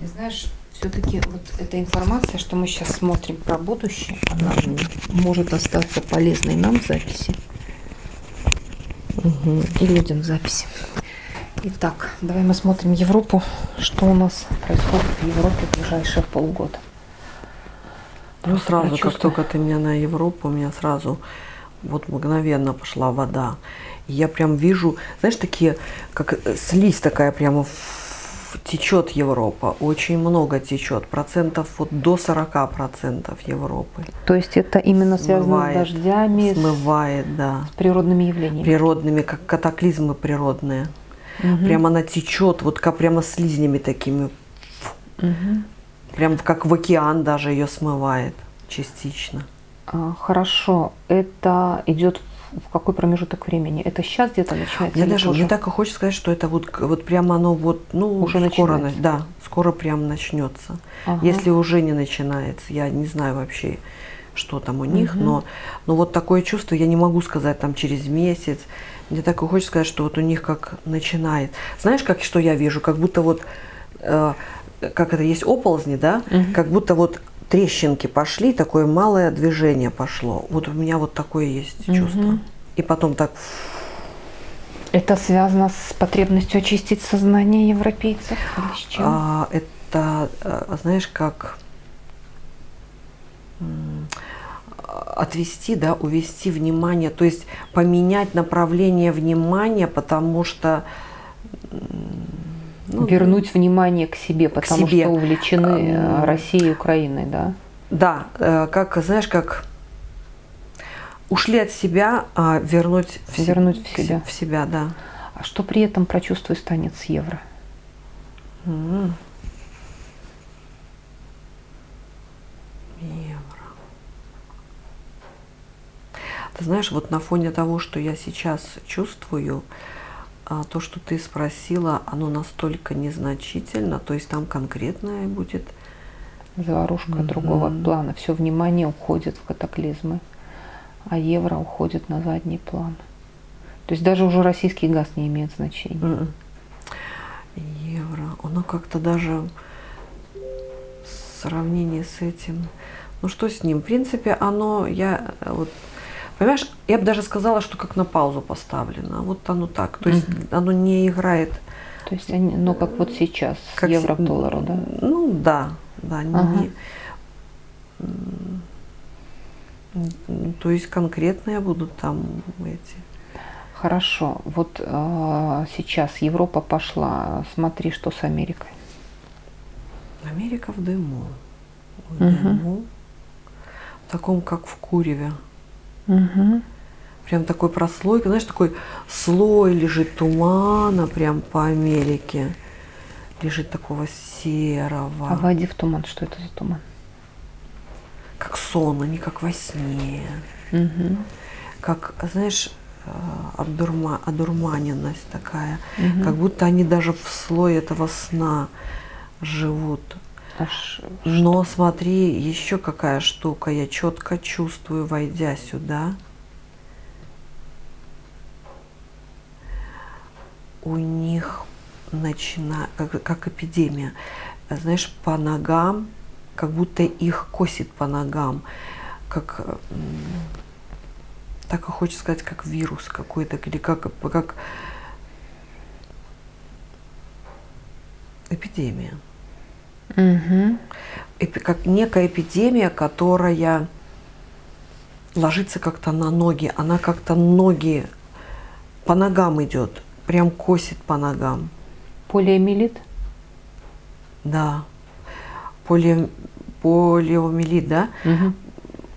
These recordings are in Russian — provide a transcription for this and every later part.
И знаешь, все-таки вот эта информация, что мы сейчас смотрим про будущее, она может остаться полезной нам в записи угу. и людям в записи. Итак, давай мы смотрим Европу, что у нас происходит в Европе в ближайшие полгода. Ну, сразу, как только ты меня на Европу, у меня сразу вот мгновенно пошла вода. И я прям вижу, знаешь, такие, как слизь такая прямо течет Европа, очень много течет, процентов вот до 40 процентов Европы. То есть это именно связано смывает, с дождями, смывает, да, с природными явлениями, природными, как катаклизмы природные. Угу. Прямо она течет, вот как прямо слизнями такими, угу. прям как в океан даже ее смывает частично. А, хорошо, это идет в какой промежуток времени? Это сейчас где-то начинается? Я даже не так и хочется сказать, что это вот, вот прямо оно вот, ну, уже скоро, начинается. да, скоро прям начнется. Ага. Если уже не начинается, я не знаю вообще, что там у них, угу. но, но вот такое чувство, я не могу сказать там через месяц, мне так и хочется сказать, что вот у них как начинает. Знаешь, как что я вижу? Как будто вот, э, как это есть оползни, да? Угу. Как будто вот трещинки пошли, такое малое движение пошло. Вот у меня вот такое есть угу. чувство. И потом так... Это связано с потребностью очистить сознание европейцев? Или с чем? А, это, э, знаешь, как отвести, да, увести внимание, то есть поменять направление внимания, потому что ну, вернуть внимание к себе, потому к себе. что увлечены э, Россией и Украиной, да? Да, э, как, знаешь, как ушли от себя, а вернуть в, вернуть в себя. В себя, да. А что при этом прочувствуй станет с евро? Mm. Евро. Ты знаешь, вот на фоне того, что я сейчас чувствую, а то, что ты спросила, оно настолько незначительно, то есть там конкретное будет. Заварушка mm -hmm. другого плана. Все внимание уходит в катаклизмы, а евро уходит на задний план. То есть даже уже российский газ не имеет значения. Mm -mm. Евро, оно как-то даже в сравнении с этим, ну что с ним? В принципе, оно, я вот Понимаешь, я бы даже сказала, что как на паузу поставлено. Вот оно так. То есть угу. оно не играет. То есть, они, ну как вот сейчас, как евро к доллару, да? Ну да, да. Ага. Не, то есть конкретные будут там эти. Хорошо. Вот э, сейчас Европа пошла. Смотри, что с Америкой. Америка в дыму. В угу. дыму. В таком, как в куреве. Угу. Прям такой прослойка, знаешь, такой слой лежит тумана прям по Америке. Лежит такого серого. А войди в туман, что это за туман? Как сон, а не как во сне. Угу. Как, знаешь, э, одурма, одурманенность такая. Угу. Как будто они даже в слой этого сна живут. Аж, Но смотри, еще какая штука, я четко чувствую, войдя сюда. У них начинает, как, как эпидемия, знаешь, по ногам, как будто их косит по ногам, как, так и хочется сказать, как вирус какой-то, или как, как эпидемия. Угу. Как некая эпидемия, которая ложится как-то на ноги. Она как-то ноги по ногам идет, прям косит по ногам. Полиомиелит? Да. Поли... Полиомиелит, да? Угу.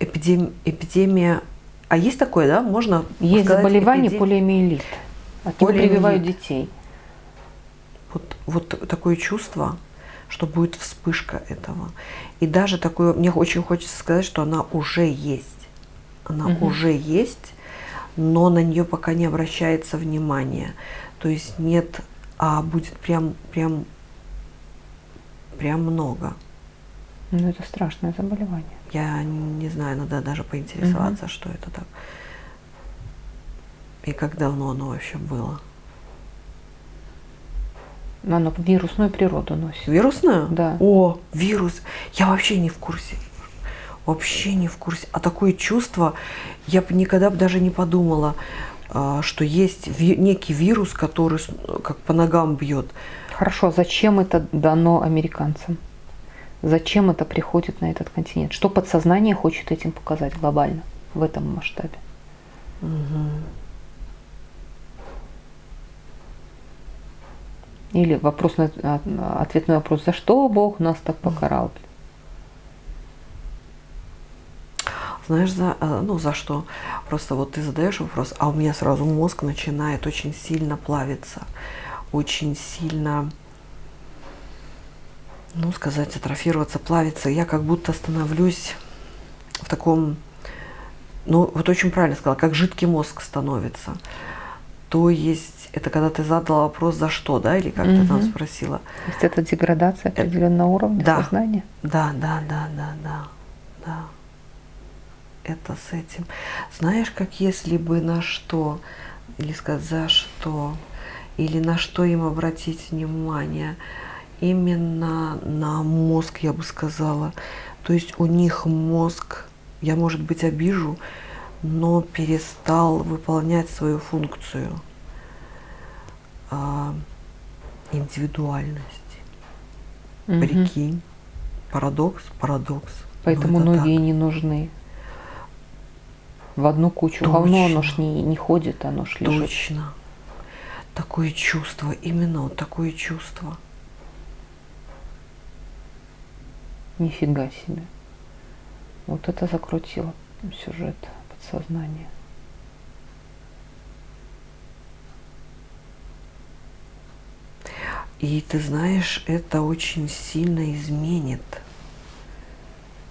Эпидем... Эпидемия. А есть такое, да? Можно Есть заболевание эпидем... полиомиелит. От него прививают детей. Вот, вот такое чувство, что будет вспышка этого. И даже такое, мне очень хочется сказать, что она уже есть. Она угу. уже есть, но на нее пока не обращается внимание. То есть нет, а будет прям, прям, прям много. Ну, это страшное заболевание. Я не знаю, надо даже поинтересоваться, угу. что это так. И как давно оно вообще было. Она вирусную природу носит. Вирусную? Да. О, вирус. Я вообще не в курсе. Вообще не в курсе. А такое чувство, я бы никогда даже не подумала, а, что есть некий вирус, который как по ногам бьет. Хорошо, зачем это дано американцам? Зачем это приходит на этот континент? Что подсознание хочет этим показать глобально в этом масштабе? Угу. Или вопрос на, ответ на вопрос, за что Бог нас так покарал? Знаешь, за, э, ну, за что? Просто вот ты задаешь вопрос, а у меня сразу мозг начинает очень сильно плавиться, очень сильно, ну, сказать, атрофироваться, плавиться. Я как будто становлюсь в таком, ну, вот очень правильно сказала, как жидкий мозг становится. То есть, это когда ты задала вопрос, за что, да, или как угу. ты там спросила. То есть это деградация э, определенного уровня да, сознания? Да, да, да, да, да, да. Это с этим. Знаешь, как если бы на что, или сказать, за что, или на что им обратить внимание, именно на мозг, я бы сказала. То есть у них мозг, я, может быть, обижу, но перестал выполнять свою функцию а, индивидуальности. Угу. Прикинь, парадокс, парадокс. Поэтому ноги так. не нужны. В одну кучу Точно. говно оно ж не, не ходит, оно ж лежит. Точно. Такое чувство, именно вот такое чувство. Нифига себе. Вот это закрутило сюжет подсознания. И ты знаешь, это очень сильно изменит.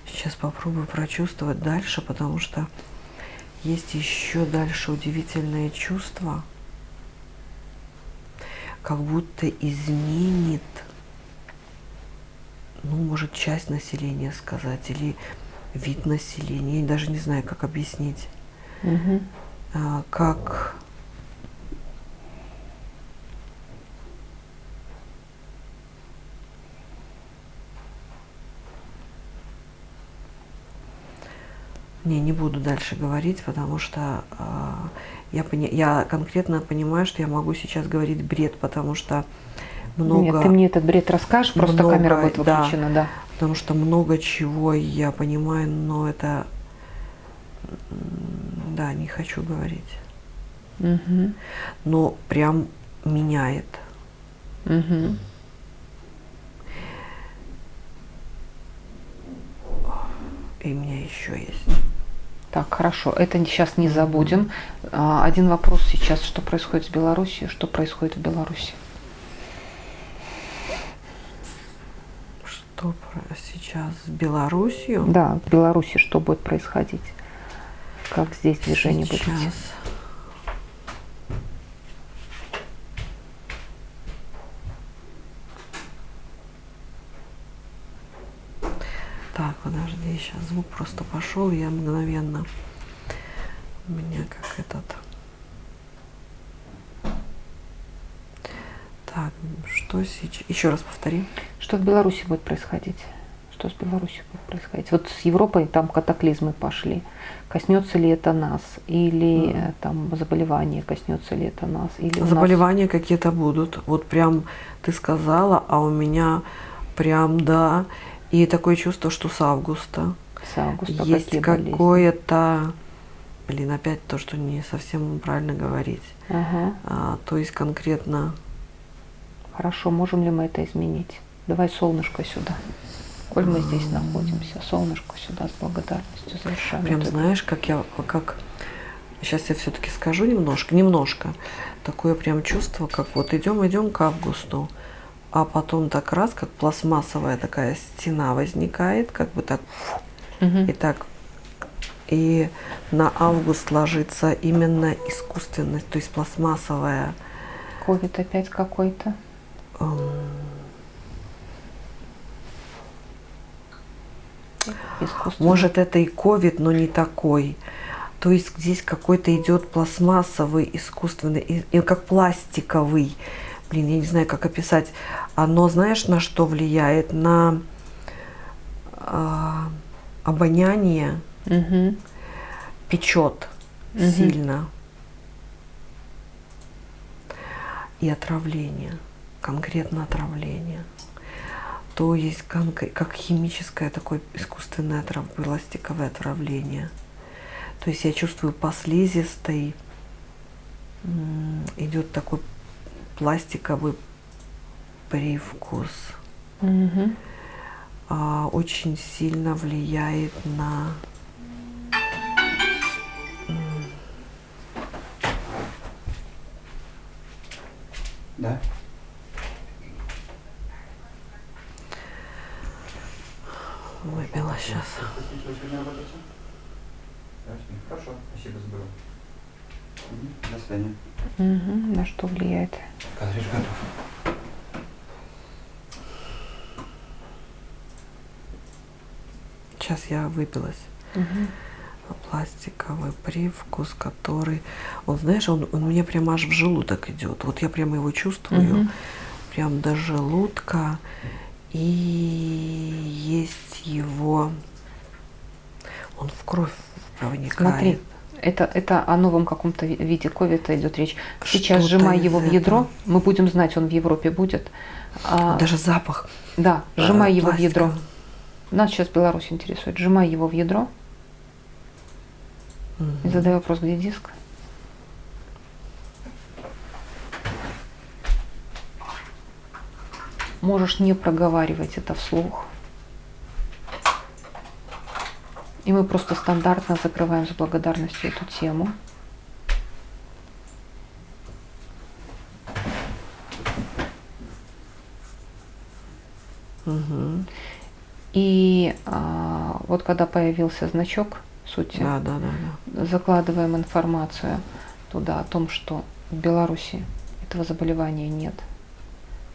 Сейчас попробую прочувствовать дальше, потому что есть еще дальше удивительное чувство, как будто изменит, ну, может, часть населения сказать, или вид населения, я даже не знаю, как объяснить, угу. а, как Не, не буду дальше говорить, потому что э, я, пони я конкретно понимаю, что я могу сейчас говорить бред, потому что много... Нет, ты мне этот бред расскажешь, просто много, камера будет выключена, да, да. Потому что много чего я понимаю, но это... Да, не хочу говорить. Угу. Но прям меняет. Угу. И у меня еще есть. Так, хорошо, это сейчас не забудем. А, один вопрос сейчас, что происходит с Беларусью, что происходит в Беларуси? Что сейчас с Беларусью? Да, в Беларуси что будет происходить? Как здесь движение сейчас. будет идти? Так, подожди, сейчас звук просто пошел, я мгновенно. У меня как этот. Так, что сейчас? Еще раз повтори. Что в Беларуси будет происходить? Что с Беларусью будет происходить? Вот с Европой там катаклизмы пошли. Коснется ли это нас? Или mm. там заболевания, коснется ли это нас? Или заболевания нас... какие-то будут. Вот прям ты сказала, а у меня прям, да, и такое чувство, что с августа. С августа есть какое-то, блин, опять то, что не совсем правильно говорить. Ага. А, то есть конкретно. Хорошо, можем ли мы это изменить? Давай солнышко сюда. Коль мы здесь находимся, солнышко сюда с благодарностью завершаем. Прям знаешь, как я, как сейчас я все-таки скажу немножко, немножко такое прям чувство, как вот идем, идем к августу, а потом так раз, как пластмассовая такая стена возникает, как бы так, угу. и так, и на август ложится именно искусственность, то есть пластмассовая. Ковид опять какой-то? Может, это и ковид, но не такой. То есть здесь какой-то идет пластмассовый, искусственный, и, и как пластиковый блин, я не знаю, как описать. Оно, знаешь, на что влияет? На э, обоняние, угу. печет угу. сильно. И отравление, конкретно отравление. То есть как химическое такое искусственное отрав, пластиковое отравление. То есть я чувствую по слизистой идет такой пластиковый привкус. Угу. А, очень сильно влияет на Да. Сейчас. Хорошо, спасибо за До свидания. Угу. На что влияет? Картридж готов. Сейчас я выпилась. Угу. Пластиковый привкус, который, он, знаешь, он, он мне прямо аж в желудок идет. Вот я прямо его чувствую, угу. прям до желудка. И есть его, он в кровь проникает. Смотри, это, это о новом каком-то виде ковида идет речь. Сейчас сжимай его в ядро, этого. мы будем знать, он в Европе будет. А, Даже запах. Да, сжимай а, его пластика. в ядро. Нас сейчас Беларусь интересует. Сжимай его в ядро. Угу. И задай вопрос, где диск. Можешь не проговаривать это вслух. И мы просто стандартно закрываем с благодарностью эту тему. Угу. И а, вот когда появился значок сути, да, да, да, да. закладываем информацию туда о том, что в Беларуси этого заболевания нет.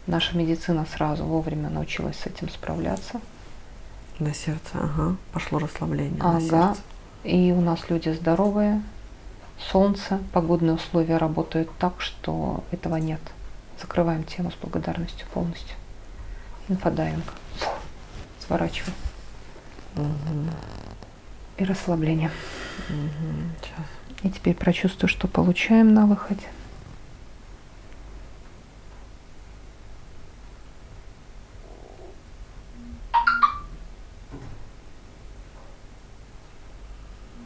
Наша медицина сразу вовремя научилась с этим справляться. На сердце, ага. Пошло расслабление ага. на сердце. И у нас люди здоровые, солнце, погодные условия работают так, что этого нет. Закрываем тему с благодарностью полностью. Инфодайвинг. Сворачиваем. Угу. И расслабление. Угу. Сейчас. И теперь прочувствую, что получаем на выходе.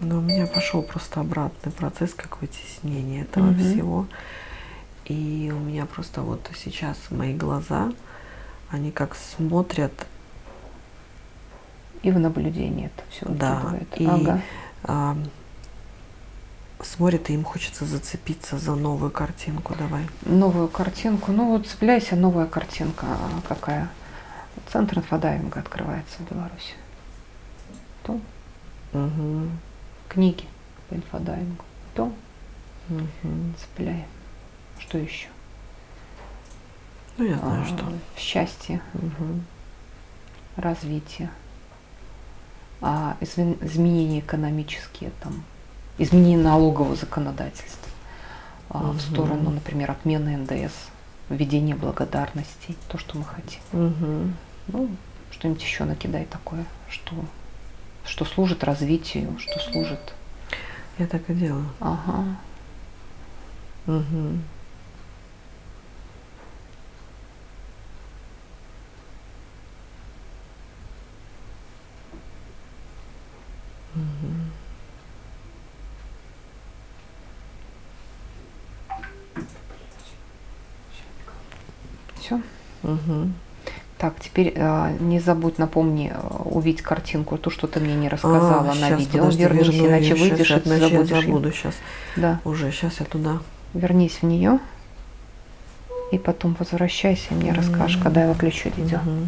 Но у меня пошел просто обратный процесс, как вытеснение этого угу. всего. И у меня просто вот сейчас мои глаза, они как смотрят. И в наблюдении это все да, и ага. а, смотрят, и им хочется зацепиться за новую картинку. Давай. Новую картинку. Ну вот цепляйся, новая картинка какая. Центр инфодайвинга открывается в Беларуси. То. Угу книги по инфодайвингу. Том угу. цепляем. Что еще? Ну, я знаю, а, что. Счастье, угу. развитие, а, изменения экономические, там, изменение налогового законодательства а, угу. в сторону, например, отмены НДС, введение благодарностей, то, что мы хотим. Угу. Ну, что-нибудь еще накидай такое, что что служит развитию, что служит. Я так и делаю. Ага. Угу. Все. Угу. Так, теперь э, не забудь, напомни, э, увидеть картинку, то, что ты мне не рассказала а, на сейчас, видео. Подожди, Вернись, верну иначе ее. выйдешь сейчас, и забудешь. Я забуду сейчас. Да. Уже, сейчас я туда. Вернись в нее. И потом возвращайся и мне mm -hmm. расскажешь, когда я выключу видео. Mm -hmm.